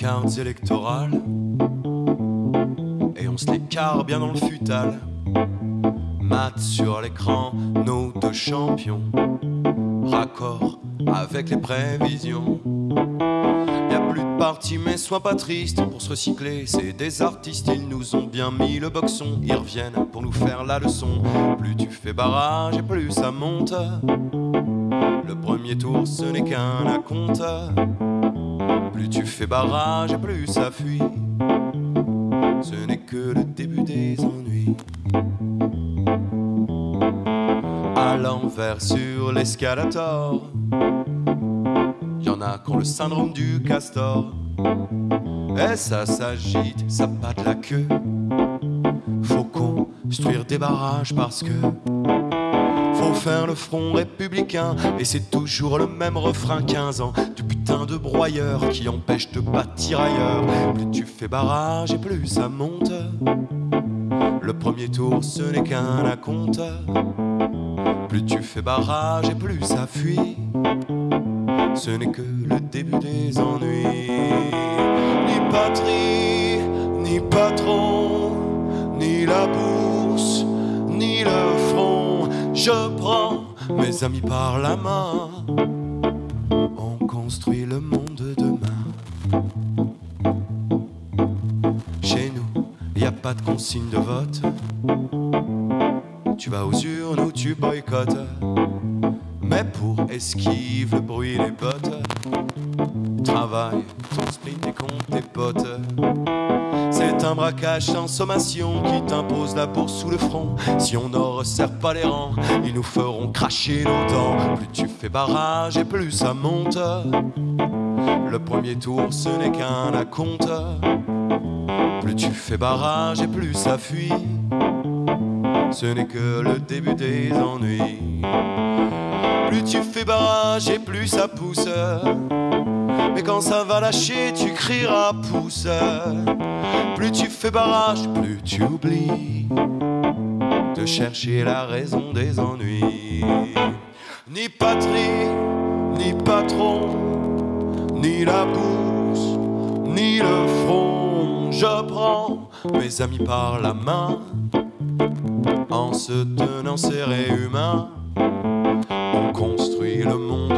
cartes électorales. Et on se l'écarte bien dans le futal. Mat sur l'écran, nos deux champions. Raccord avec les prévisions. Y a plus de parti, mais sois pas triste pour se recycler. C'est des artistes, ils nous ont bien mis le boxon. Ils reviennent pour nous faire la leçon. Plus tu fais barrage et plus ça monte. Le premier tour, ce n'est qu'un acompte. Plus tu fais barrage et plus ça fuit. Ce n'est que le début des ennuis. À l'envers sur l'escalator. Y'en a qui ont le syndrome du castor. Et ça s'agite, ça batte la queue. Faut construire des barrages parce que le front républicain. Et c'est toujours le même refrain 15 ans du putain de broyeur qui empêche de bâtir ailleurs. Plus tu fais barrage et plus ça monte. Le premier tour ce n'est qu'un acompte. Plus tu fais barrage et plus ça fuit. Ce n'est que le début des ennuis. Ni patrie, ni patron, Je prends mes amis par la main. On construit le monde de demain. Chez nous, y a pas de consigne de vote. Tu vas aux urnes ou tu boycottes. Mais pour esquive le bruit des bottes, travaille ton sprint et compte tes potes. Un braquage sans sommation qui t'impose la bourse sous le front. Si on ne resserre pas les rangs, ils nous feront cracher nos dents. Plus tu fais barrage et plus ça monte. Le premier tour, ce n'est qu'un acompte. Plus tu fais barrage et plus ça fuit. Ce n'est que le début des ennuis. Plus tu fais barrage et plus ça pousse. Mais quand ça va lâcher, tu crieras pouce. Plus tu fais barrage, plus tu oublies de chercher la raison des ennuis. Ni patrie, ni patron, ni la bourse, ni le front. Je prends mes amis par la main en se tenant serré humain. On construit le monde